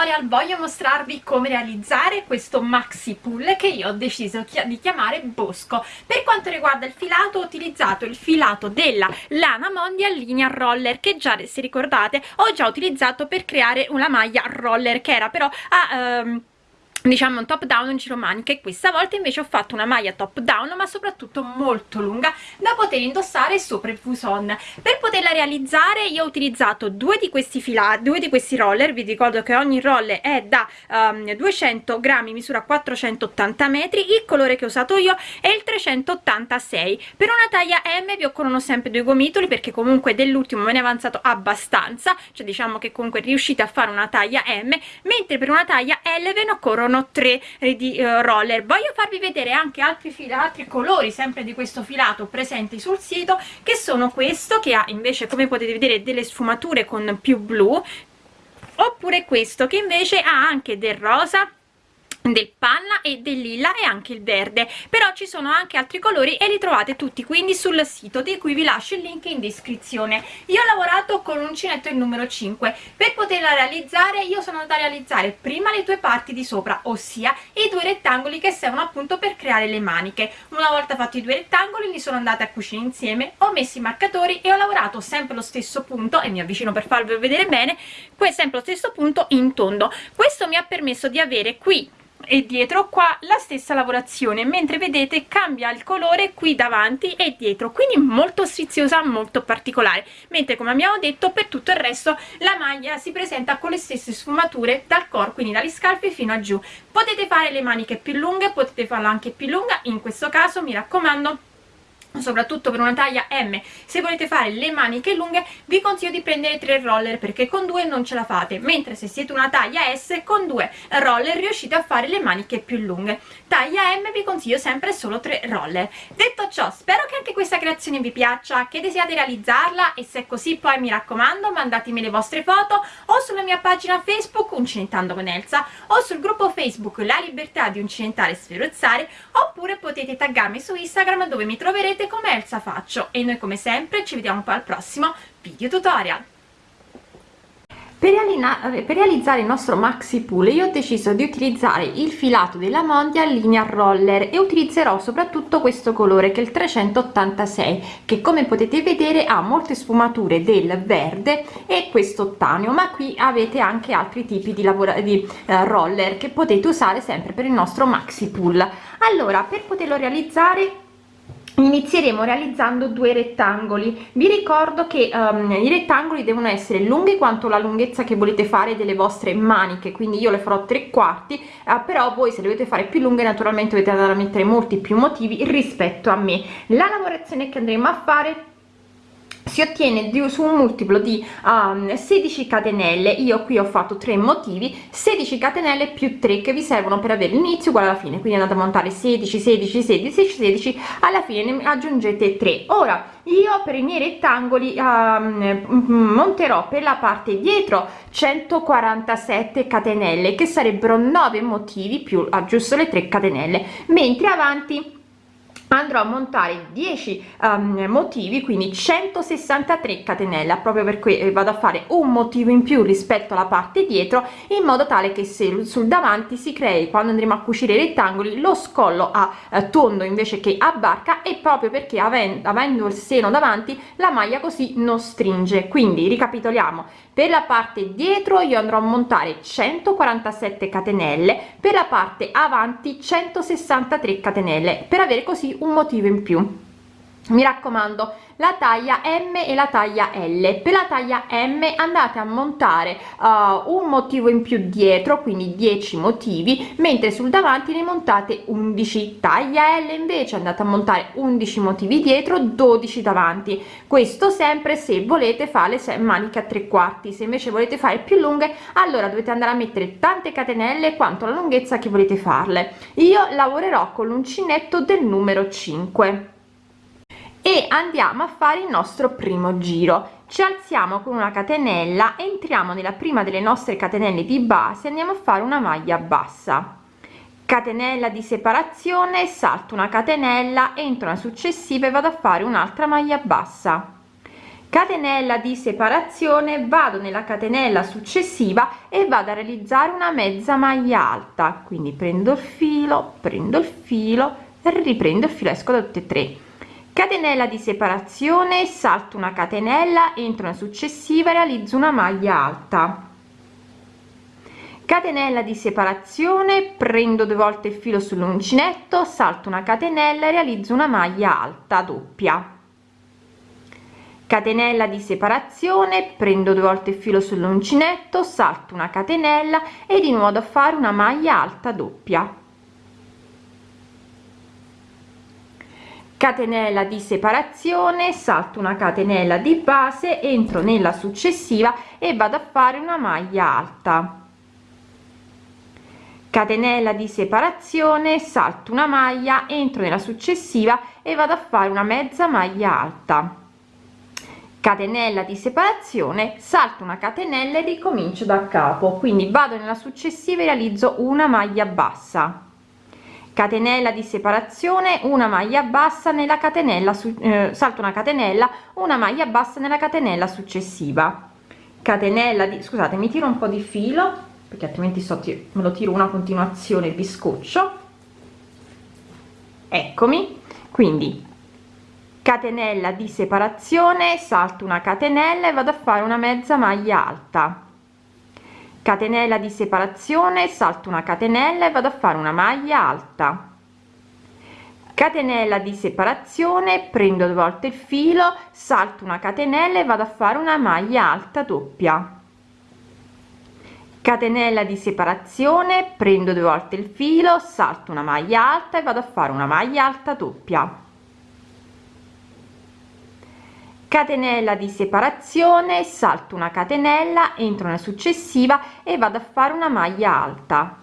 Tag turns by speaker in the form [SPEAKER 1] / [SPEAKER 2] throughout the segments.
[SPEAKER 1] tutorial voglio mostrarvi come realizzare questo maxi pull che io ho deciso di chiamare bosco. Per quanto riguarda il filato ho utilizzato il filato della lana mondial linea roller che già se ricordate ho già utilizzato per creare una maglia roller che era però a um, diciamo un top down in giro manica e questa volta invece ho fatto una maglia top down ma soprattutto molto lunga da poter indossare sopra il fuson. Per poterla realizzare io ho utilizzato due di questi filati due di questi roller. Vi ricordo che ogni roller è da um, 200 grammi misura 480 metri il colore che ho usato io è il 386 per una taglia m vi occorrono sempre due gomitoli perché comunque dell'ultimo me ne è avanzato abbastanza cioè diciamo che comunque riuscite a fare una taglia m mentre per una taglia l ve ne occorrono sono tre di uh, roller. Voglio farvi vedere anche altri fili altri colori sempre di questo filato presenti sul sito che sono questo che ha invece come potete vedere delle sfumature con più blu oppure questo che invece ha anche del rosa del panna e del lilla e anche il verde. Però ci sono anche altri colori e li trovate tutti quindi sul sito di cui vi lascio il link in descrizione. Io ho lavorato con l'uncinetto il numero 5 per poterla realizzare io sono andata a realizzare prima le due parti di sopra ossia i due rettangoli che servono appunto per creare le maniche. Una volta fatti i due rettangoli li sono andata a cucire insieme ho messo i marcatori e ho lavorato sempre lo stesso punto e mi avvicino per farvi vedere bene sempre lo stesso punto in tondo. Questo mi ha permesso di avere qui e dietro qua la stessa lavorazione mentre vedete cambia il colore qui davanti e dietro. Quindi molto striziosa molto particolare. Mentre come abbiamo detto per tutto il resto la maglia si presenta con le stesse sfumature dal core quindi dalle scarpe fino a giù. Potete fare le maniche più lunghe potete farla anche più lunga. In questo caso mi raccomando soprattutto per una taglia M. Se volete fare le maniche lunghe vi consiglio di prendere tre roller perché con due non ce la fate. Mentre se siete una taglia S con due roller riuscite a fare le maniche più lunghe. Taglia M vi consiglio sempre solo tre roller. Detto ciò spero che anche questa creazione vi piaccia che desiate realizzarla e se è così poi mi raccomando mandatemi le vostre foto o sulla mia pagina Facebook Uncinettando con Elsa o sul gruppo Facebook La Libertà di Uncinentare e Sferozzare oppure potete taggarmi su Instagram dove mi troverete vedete come Elsa faccio e noi come sempre ci vediamo poi al prossimo video tutorial. Per, realizzare il nostro maxi pull io ho deciso di utilizzare il filato della Mondia linea roller e utilizzerò soprattutto questo colore che è il 386 che come potete vedere ha molte sfumature del verde e questo ottaneo ma qui avete anche altri tipi di, di uh, roller che potete usare sempre per il nostro maxi pull. Allora per poterlo realizzare inizieremo realizzando due rettangoli. Vi ricordo che um, i rettangoli devono essere lunghi quanto la lunghezza che volete fare delle vostre maniche quindi io le farò tre quarti uh, però voi se le dovete fare più lunghe naturalmente dovete andare a mettere molti più motivi rispetto a me. La lavorazione che andremo a fare si ottiene di, su un multiplo di um, 16 catenelle. Io qui ho fatto 3 motivi. 16 catenelle più 3 che vi servono per avere l'inizio uguale alla fine. Quindi andate a montare 16 16 16 16 alla fine ne aggiungete 3 ora io per i miei rettangoli um, monterò per la parte dietro 147 catenelle che sarebbero 9 motivi più aggiusto le 3 catenelle. Mentre avanti andrò a montare 10 um, motivi quindi 163 catenelle proprio per cui eh, vado a fare un motivo in più rispetto alla parte dietro in modo tale che se sul davanti si crei quando andremo a cucire i rettangoli lo scollo a eh, tondo invece che a barca e proprio perché avendo, avendo il seno davanti la maglia così non stringe. Quindi ricapitoliamo per la parte dietro io andrò a montare 147 catenelle per la parte avanti 163 catenelle per avere così un motivo in più. Mi raccomando la taglia m e la taglia l. Per la taglia m andate a montare uh, un motivo in più dietro quindi 10 motivi mentre sul davanti ne montate 11 taglia l invece andate a montare 11 motivi dietro 12 davanti. Questo sempre se volete fare le maniche a tre quarti. Se invece volete fare più lunghe allora dovete andare a mettere tante catenelle quanto la lunghezza che volete farle. Io lavorerò con l'uncinetto del numero 5 e andiamo a fare il nostro primo giro. Ci alziamo con una catenella entriamo nella prima delle nostre catenelle di base andiamo a fare una maglia bassa. Catenella di separazione salto una catenella entro una successiva e vado a fare un'altra maglia bassa. Catenella di separazione vado nella catenella successiva e vado a realizzare una mezza maglia alta. Quindi prendo il filo prendo il filo riprendo il filo esco da tutte e tre catenella di separazione salto una catenella entro una successiva realizzo una maglia alta. Catenella di separazione prendo due volte il filo sull'uncinetto salto una catenella e realizzo una maglia alta doppia. Catenella di separazione prendo due volte il filo sull'uncinetto salto una catenella e di nuovo a fare una maglia alta doppia catenella di separazione salto una catenella di base entro nella successiva e vado a fare una maglia alta. Catenella di separazione salto una maglia entro nella successiva e vado a fare una mezza maglia alta. Catenella di separazione salto una catenella e ricomincio da capo. Quindi vado nella successiva e realizzo una maglia bassa catenella di separazione una maglia bassa nella catenella su eh, salto una catenella una maglia bassa nella catenella successiva. Catenella di scusate mi tiro un po di filo perché altrimenti so me lo tiro una continuazione vi scoccio eccomi. Quindi catenella di separazione salto una catenella e vado a fare una mezza maglia alta catenella di separazione salto una catenella e vado a fare una maglia alta. Catenella di separazione prendo due volte il filo salto una catenella e vado a fare una maglia alta doppia. Catenella di separazione prendo due volte il filo salto una maglia alta e vado a fare una maglia alta doppia catenella di separazione salto una catenella entro nella successiva e vado a fare una maglia alta.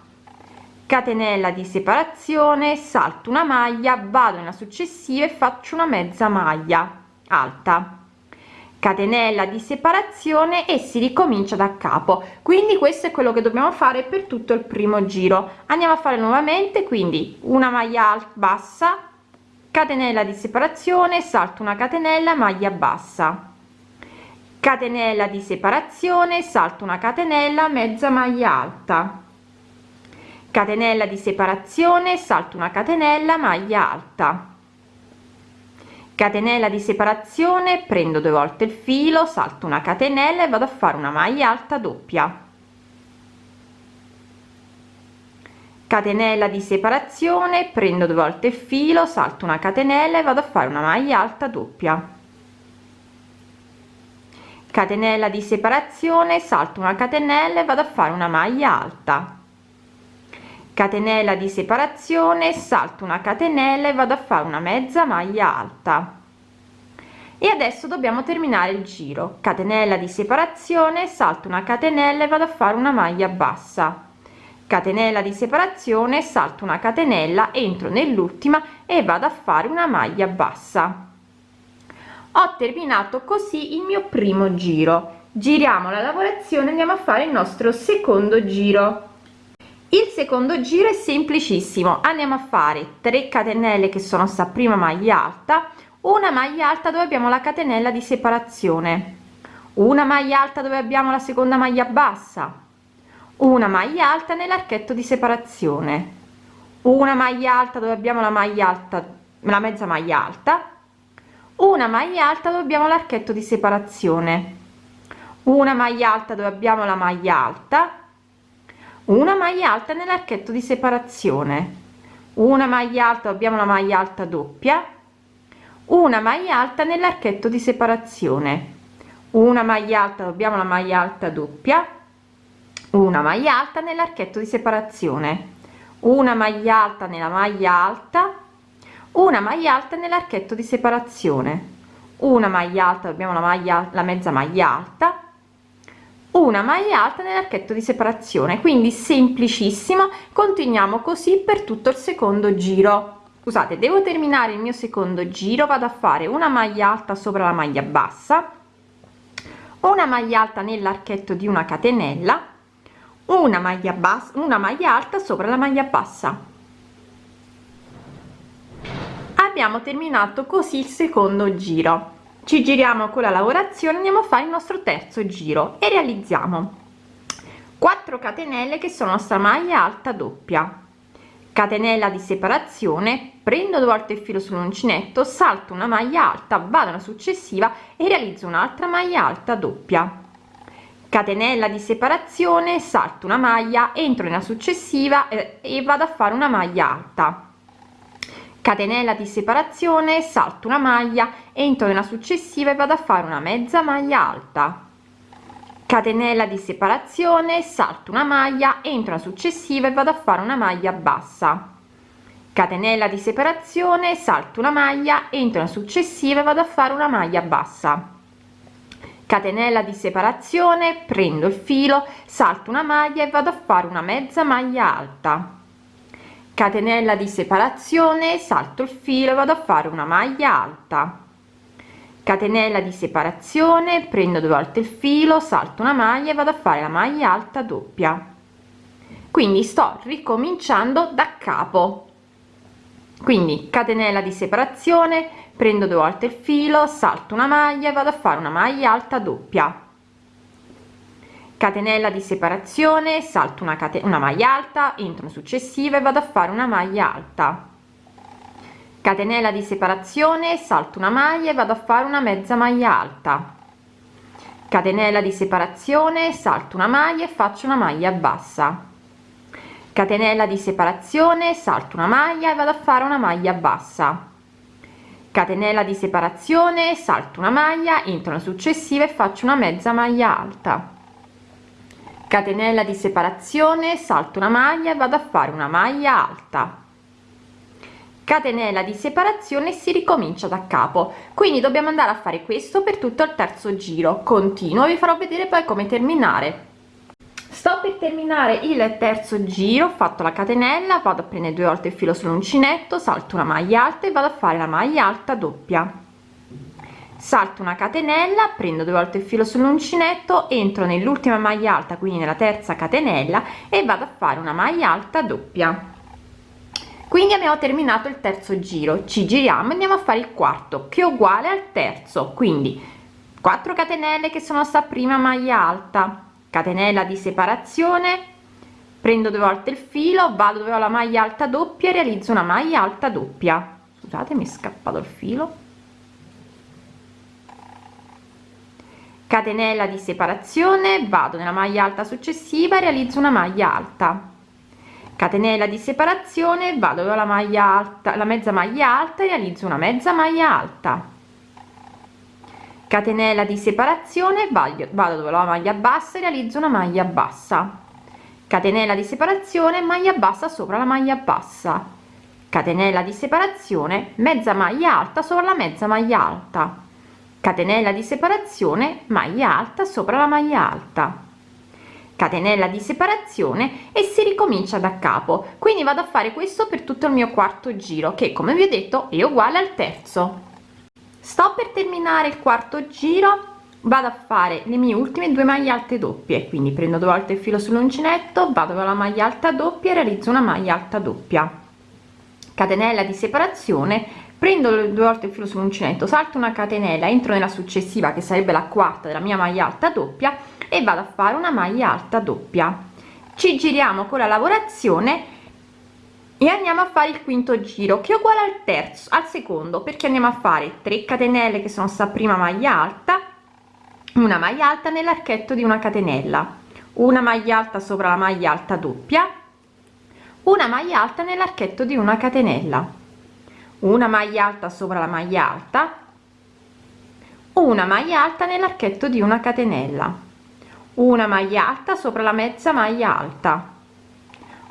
[SPEAKER 1] Catenella di separazione salto una maglia vado nella successiva e faccio una mezza maglia alta. Catenella di separazione e si ricomincia da capo. Quindi questo è quello che dobbiamo fare per tutto il primo giro. Andiamo a fare nuovamente quindi una maglia alta bassa catenella di separazione salto una catenella maglia bassa. Catenella di separazione salto una catenella mezza maglia alta. Catenella di separazione salto una catenella maglia alta. Catenella di separazione prendo due volte il filo salto una catenella e vado a fare una maglia alta doppia catenella di separazione prendo due volte il filo salto una catenella e vado a fare una maglia alta doppia. Catenella di separazione salto una catenella e vado a fare una maglia alta. Catenella di separazione salto una catenella e vado a fare una mezza maglia alta. E adesso dobbiamo terminare il giro. Catenella di separazione salto una catenella e vado a fare una maglia bassa catenella di separazione salto una catenella entro nell'ultima e vado a fare una maglia bassa. Ho terminato così il mio primo giro. Giriamo la lavorazione andiamo a fare il nostro secondo giro. Il secondo giro è semplicissimo. Andiamo a fare 3 catenelle che sono sta prima maglia alta una maglia alta dove abbiamo la catenella di separazione una maglia alta dove abbiamo la seconda maglia bassa una maglia alta nell'archetto di separazione una maglia alta dove abbiamo la maglia alta la mezza maglia alta una maglia alta dove abbiamo l'archetto di separazione una maglia alta dove abbiamo la maglia alta una maglia alta nell'archetto di separazione una maglia alta abbiamo la maglia alta doppia una maglia alta nell'archetto di separazione una maglia alta abbiamo la maglia alta doppia una maglia alta nell'archetto di separazione. Una maglia alta nella maglia alta. Una maglia alta nell'archetto di separazione. Una maglia alta abbiamo la maglia la mezza maglia alta. Una maglia alta nell'archetto di separazione. Quindi semplicissimo continuiamo così per tutto il secondo giro. Scusate devo terminare il mio secondo giro. Vado a fare una maglia alta sopra la maglia bassa. Una maglia alta nell'archetto di una catenella una maglia bassa una maglia alta sopra la maglia bassa. Abbiamo terminato così il secondo giro. Ci giriamo con la lavorazione andiamo a fare il nostro terzo giro e realizziamo 4 catenelle che sono sta maglia alta doppia. Catenella di separazione prendo due volte il filo sull'uncinetto salto una maglia alta vado alla successiva e realizzo un'altra maglia alta doppia catenella di separazione salto una maglia entro nella successiva eh, e vado a fare una maglia alta. Catenella di separazione salto una maglia entro nella successiva e vado a fare una mezza maglia alta. Catenella di separazione salto una maglia entro la successiva e vado a fare una maglia bassa. Catenella di separazione salto una maglia entro la successiva e vado a fare una maglia bassa catenella di separazione prendo il filo salto una maglia e vado a fare una mezza maglia alta. Catenella di separazione salto il filo vado a fare una maglia alta. Catenella di separazione prendo due volte il filo salto una maglia e vado a fare la maglia alta doppia. Quindi sto ricominciando da capo. Quindi catenella di separazione prendo due volte il filo salto una maglia e vado a fare una maglia alta doppia. Catenella di separazione salto una catena una maglia alta entro successiva e vado a fare una maglia alta. Catenella di separazione salto una maglia e vado a fare una mezza maglia alta. Catenella di separazione salto una maglia e faccio una maglia bassa. Catenella di separazione salto una maglia e vado a fare una maglia bassa catenella di separazione salto una maglia entro la successiva e faccio una mezza maglia alta. Catenella di separazione salto una maglia e vado a fare una maglia alta. Catenella di separazione si ricomincia da capo. Quindi dobbiamo andare a fare questo per tutto il terzo giro. Continuo vi farò vedere poi come terminare sto per terminare il terzo giro ho fatto la catenella vado a prendere due volte il filo sull'uncinetto salto una maglia alta e vado a fare la maglia alta doppia. Salto una catenella prendo due volte il filo sull'uncinetto entro nell'ultima maglia alta quindi nella terza catenella e vado a fare una maglia alta doppia. Quindi abbiamo terminato il terzo giro. Ci giriamo andiamo a fare il quarto che è uguale al terzo. Quindi 4 catenelle che sono sta prima maglia alta catenella di separazione prendo due volte il filo vado dove ho la maglia alta doppia realizzo una maglia alta doppia. Scusate mi è scappato il filo. Catenella di separazione vado nella maglia alta successiva realizzo una maglia alta. Catenella di separazione vado alla maglia alta la mezza maglia alta e realizzo una mezza maglia alta catenella di separazione vado, dove la maglia bassa e realizzo una maglia bassa. Catenella di separazione maglia bassa sopra la maglia bassa. Catenella di separazione mezza maglia alta sopra la mezza maglia alta. Catenella di separazione maglia alta sopra la maglia alta. Catenella di separazione e si ricomincia da capo. Quindi vado a fare questo per tutto il mio quarto giro che come vi ho detto è uguale al terzo sto per terminare il quarto giro vado a fare le mie ultime due maglie alte doppie quindi prendo due volte il filo sull'uncinetto vado con la maglia alta doppia e realizzo una maglia alta doppia. Catenella di separazione prendo due volte il filo sull'uncinetto salto una catenella entro nella successiva che sarebbe la quarta della mia maglia alta doppia e vado a fare una maglia alta doppia. Ci giriamo con la lavorazione e andiamo a fare il quinto giro che è uguale al terzo al secondo. Perché andiamo a fare 3 catenelle che sono sta prima maglia alta una maglia alta nell'archetto di una catenella. Una maglia alta sopra la maglia alta doppia. Una maglia alta nell'archetto di una catenella. Una maglia alta sopra la maglia alta. Una maglia alta nell'archetto di una catenella. Una maglia alta sopra la mezza maglia alta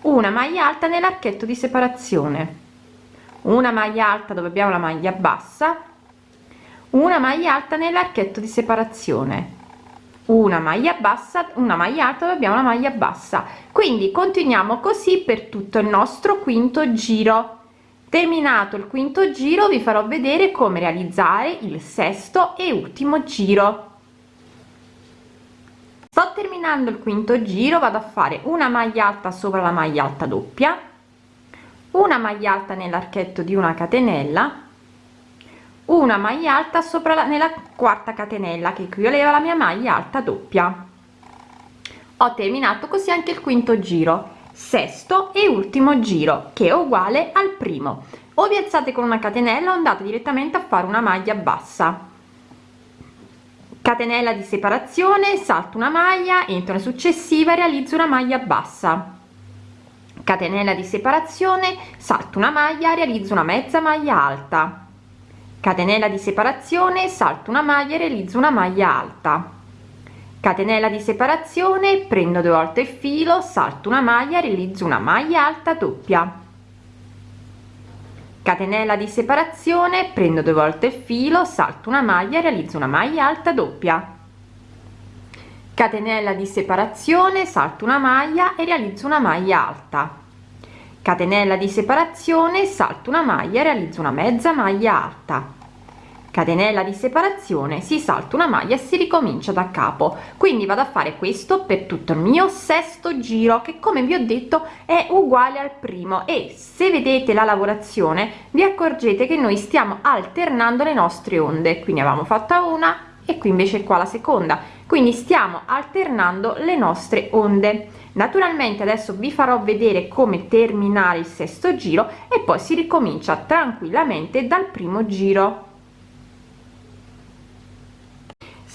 [SPEAKER 1] una maglia alta nell'archetto di separazione una maglia alta dove abbiamo la maglia bassa una maglia alta nell'archetto di separazione una maglia bassa una maglia alta dove abbiamo la maglia bassa. Quindi continuiamo così per tutto il nostro quinto giro. Terminato il quinto giro vi farò vedere come realizzare il sesto e ultimo giro sto terminando il quinto giro vado a fare una maglia alta sopra la maglia alta doppia una maglia alta nell'archetto di una catenella una maglia alta sopra la nella quarta catenella che equivaleva la mia maglia alta doppia. Ho terminato così anche il quinto giro. Sesto e ultimo giro che è uguale al primo. O vi alzate con una catenella o andate direttamente a fare una maglia bassa catenella di separazione salto una maglia entro la successiva realizzo una maglia bassa. Catenella di separazione salto una maglia realizzo una mezza maglia alta. Catenella di separazione salto una maglia realizzo una maglia alta. Catenella di separazione prendo due volte il filo salto una maglia realizzo una maglia alta doppia catenella di separazione prendo due volte il filo salto una maglia realizzo una maglia alta doppia. Catenella di separazione salto una maglia e realizzo una maglia alta. Catenella di separazione salto una maglia realizzo una mezza maglia alta catenella di separazione si salta una maglia e si ricomincia da capo. Quindi vado a fare questo per tutto il mio sesto giro che come vi ho detto è uguale al primo. E se vedete la lavorazione vi accorgete che noi stiamo alternando le nostre onde. Quindi avevamo fatta una e qui invece qua la seconda. Quindi stiamo alternando le nostre onde. Naturalmente adesso vi farò vedere come terminare il sesto giro e poi si ricomincia tranquillamente dal primo giro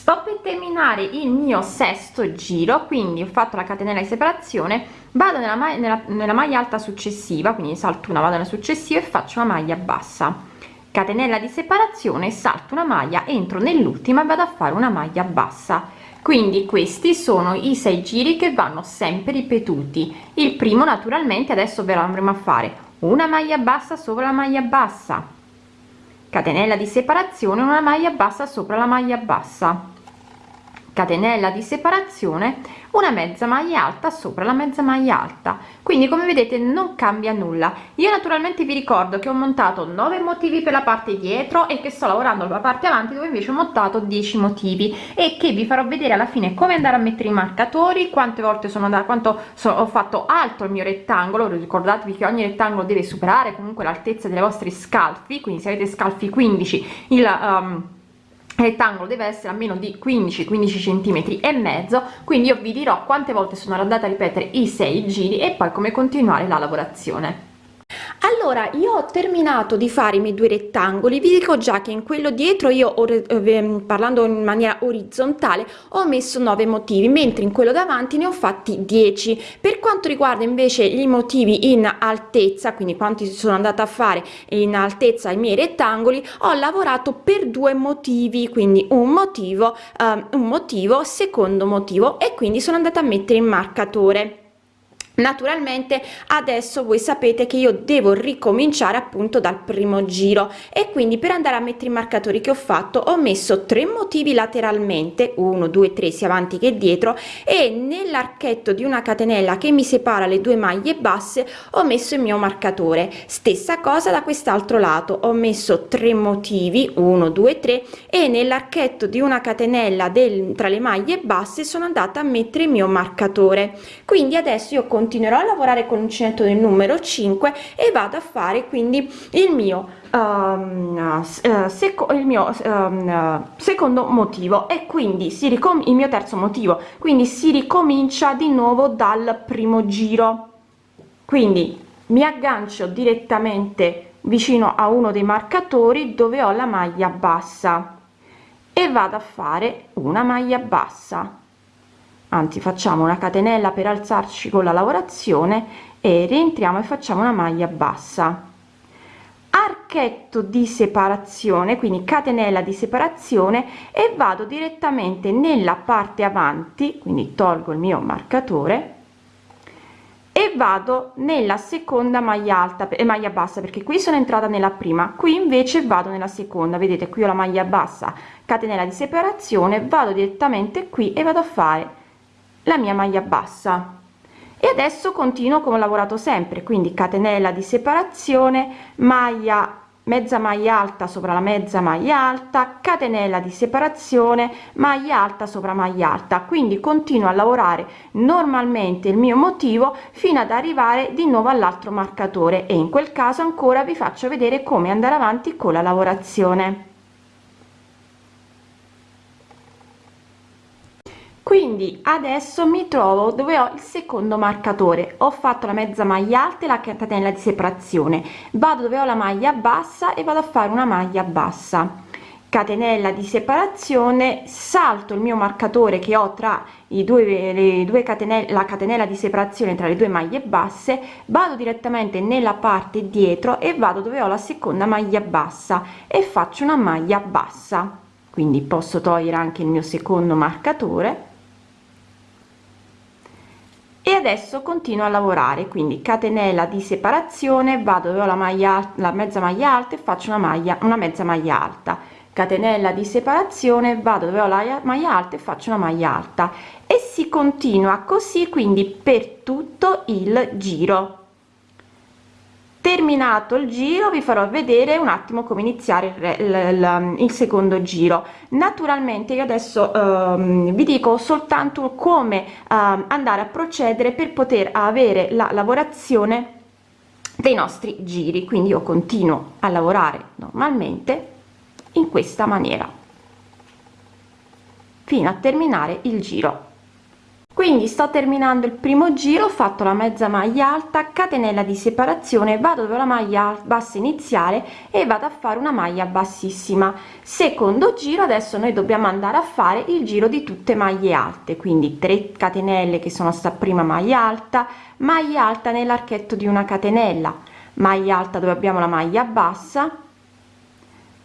[SPEAKER 1] sto per terminare il mio sesto giro quindi ho fatto la catenella di separazione vado nella, maglia, nella, nella maglia alta successiva quindi salto una vado nella successiva e faccio una maglia bassa. Catenella di separazione salto una maglia entro nell'ultima vado a fare una maglia bassa. Quindi questi sono i sei giri che vanno sempre ripetuti. Il primo naturalmente adesso ve lo andremo a fare. Una maglia bassa sopra la maglia bassa catenella di separazione una maglia bassa sopra la maglia bassa catenella di separazione una mezza maglia alta sopra la mezza maglia alta. Quindi come vedete non cambia nulla. Io naturalmente vi ricordo che ho montato 9 motivi per la parte dietro e che sto lavorando la parte avanti dove invece ho montato 10 motivi e che vi farò vedere alla fine come andare a mettere i marcatori quante volte sono da quanto so, ho fatto alto il mio rettangolo. Ricordatevi che ogni rettangolo deve superare comunque l'altezza delle vostre scalfi quindi se avete scalfi 15 il um, rettangolo deve essere a meno di 15 15 centimetri e mezzo quindi io vi dirò quante volte sono andata a ripetere i sei giri e poi come continuare la lavorazione allora io ho terminato di fare i miei due rettangoli. Vi dico già che in quello dietro io eh, parlando in maniera orizzontale ho messo 9 motivi mentre in quello davanti ne ho fatti 10 per quanto riguarda invece i motivi in altezza quindi quanti sono andata a fare in altezza i miei rettangoli ho lavorato per due motivi quindi un motivo eh, un motivo secondo motivo e quindi sono andata a mettere in marcatore naturalmente adesso voi sapete che io devo ricominciare appunto dal primo giro. E quindi per andare a mettere i marcatori che ho fatto ho messo tre motivi lateralmente 1 2 3 sia avanti che dietro e nell'archetto di una catenella che mi separa le due maglie basse ho messo il mio marcatore. Stessa cosa da quest'altro lato ho messo tre motivi 1 2 3 e nell'archetto di una catenella del tra le maglie basse sono andata a mettere il mio marcatore. Quindi adesso io con continuerò a lavorare con l'uncinetto del numero 5 e vado a fare quindi il mio um, seco il mio um, secondo motivo. E quindi si ricom il mio terzo motivo. Quindi si ricomincia di nuovo dal primo giro. Quindi mi aggancio direttamente vicino a uno dei marcatori dove ho la maglia bassa e vado a fare una maglia bassa anzi facciamo una catenella per alzarci con la lavorazione e rientriamo e facciamo una maglia bassa. Archetto di separazione quindi catenella di separazione e vado direttamente nella parte avanti quindi tolgo il mio marcatore e vado nella seconda maglia alta e maglia bassa perché qui sono entrata nella prima qui invece vado nella seconda. Vedete qui ho la maglia bassa catenella di separazione vado direttamente qui e vado a fare la mia maglia bassa. E adesso continuo come ho lavorato sempre quindi catenella di separazione maglia mezza maglia alta sopra la mezza maglia alta catenella di separazione maglia alta sopra maglia alta. Quindi continuo a lavorare normalmente il mio motivo fino ad arrivare di nuovo all'altro marcatore. E in quel caso ancora vi faccio vedere come andare avanti con la lavorazione quindi adesso mi trovo dove ho il secondo marcatore. Ho fatto la mezza maglia alta e la catenella di separazione. Vado dove ho la maglia bassa e vado a fare una maglia bassa. Catenella di separazione salto il mio marcatore che ho tra i due le due catenelle la catenella di separazione tra le due maglie basse vado direttamente nella parte dietro e vado dove ho la seconda maglia bassa e faccio una maglia bassa. Quindi posso togliere anche il mio secondo marcatore adesso continuo a lavorare quindi catenella di separazione vado dove ho la maglia la mezza maglia alta e faccio una maglia una mezza maglia alta. Catenella di separazione vado dove ho la maglia alta e faccio una maglia alta. E si continua così quindi per tutto il giro terminato il giro vi farò vedere un attimo come iniziare il, il, il secondo giro. Naturalmente io adesso um, vi dico soltanto come uh, andare a procedere per poter avere la lavorazione dei nostri giri. Quindi io continuo a lavorare normalmente in questa maniera fino a terminare il giro quindi sto terminando il primo giro ho fatto la mezza maglia alta catenella di separazione vado dove la maglia bassa iniziale e vado a fare una maglia bassissima. Secondo giro adesso noi dobbiamo andare a fare il giro di tutte maglie alte quindi 3 catenelle che sono sta prima maglia alta maglia alta nell'archetto di una catenella maglia alta dove abbiamo la maglia bassa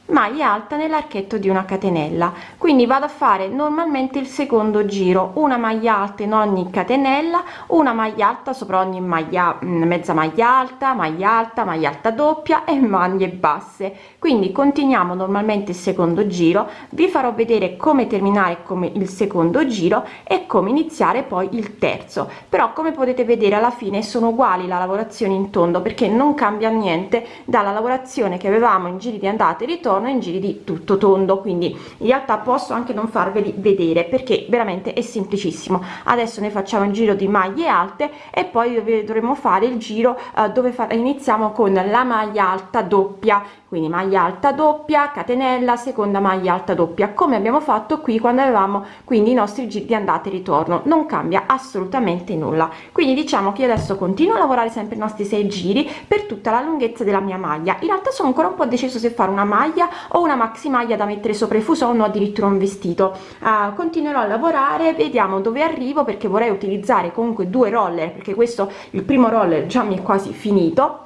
[SPEAKER 1] maglia alta nell'archetto di una catenella. Quindi vado a fare normalmente il secondo giro. Una maglia alta in ogni catenella una maglia alta sopra ogni maglia mm, mezza maglia alta maglia alta maglia alta doppia e maglie basse. Quindi continuiamo normalmente il secondo giro. Vi farò vedere come terminare come il secondo giro e come iniziare poi il terzo. Però come potete vedere alla fine sono uguali la lavorazione in tondo perché non cambia niente dalla lavorazione che avevamo in giri di andata e ritorno ritorno in giri tutto tondo quindi in realtà posso anche non farveli vedere perché veramente è semplicissimo. Adesso ne facciamo un giro di maglie alte e poi dovremo fare il giro eh, dove iniziamo con la maglia alta doppia quindi maglia alta doppia catenella seconda maglia alta doppia come abbiamo fatto qui quando avevamo quindi i nostri giri di andata e ritorno. Non cambia assolutamente nulla. Quindi diciamo che adesso continuo a lavorare sempre i nostri sei giri per tutta la lunghezza della mia maglia. In realtà sono ancora un po' deciso se fare una maglia o una maxi maglia da mettere sopra i fuson o addirittura un vestito. Uh, continuerò a lavorare vediamo dove arrivo perché vorrei utilizzare comunque due roller perché questo il primo roller già mi è quasi finito.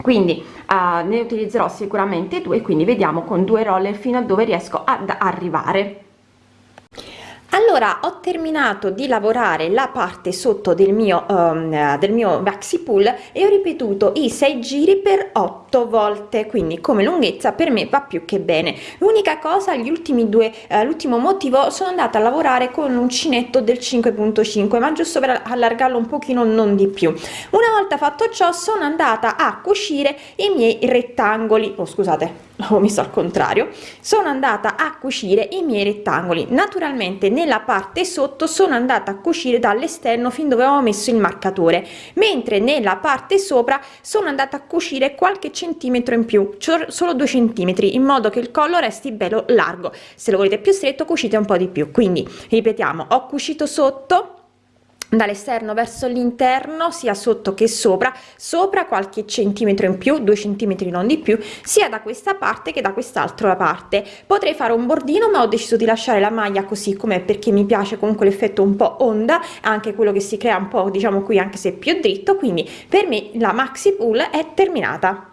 [SPEAKER 1] Quindi uh, ne utilizzerò sicuramente due quindi vediamo con due roller fino a dove riesco ad arrivare. Allora ho terminato di lavorare la parte sotto del mio um, del mio maxi pull e ho ripetuto i sei giri per 8 volte quindi come lunghezza per me va più che bene. L'unica cosa gli ultimi due uh, l'ultimo motivo sono andata a lavorare con un uncinetto del 5.5 ma giusto per allargarlo un pochino non di più. Una volta fatto ciò sono andata a cucire i miei rettangoli. Oh scusate ho messo al contrario. Sono andata a cucire i miei rettangoli. Naturalmente nella parte sotto sono andata a cucire dall'esterno fin dove avevo messo il marcatore. Mentre nella parte sopra sono andata a cucire qualche centimetro in più solo due centimetri in modo che il collo resti bello largo. Se lo volete più stretto cucite un po di più. Quindi ripetiamo ho cucito sotto dall'esterno verso l'interno sia sotto che sopra sopra qualche centimetro in più due centimetri non di più sia da questa parte che da quest'altra parte. Potrei fare un bordino ma ho deciso di lasciare la maglia così com'è perché mi piace comunque l'effetto un po onda anche quello che si crea un po diciamo qui anche se più dritto. Quindi per me la maxi pull è terminata